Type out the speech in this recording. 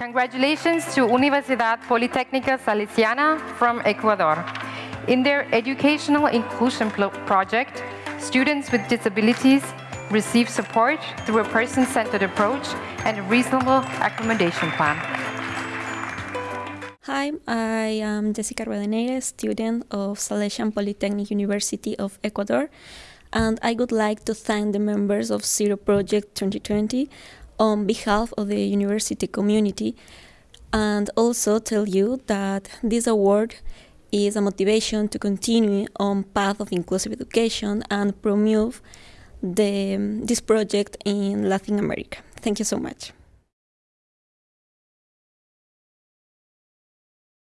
Congratulations to Universidad Politécnica Salesiana from Ecuador. In their educational inclusion project, students with disabilities receive support through a person-centered approach and a reasonable accommodation plan. Hi, I am Jessica Rodeneire, student of Salesian Polytechnic University of Ecuador, and I would like to thank the members of Zero Project 2020 on behalf of the university community and also tell you that this award is a motivation to continue on path of inclusive education and promote the, this project in Latin America. Thank you so much.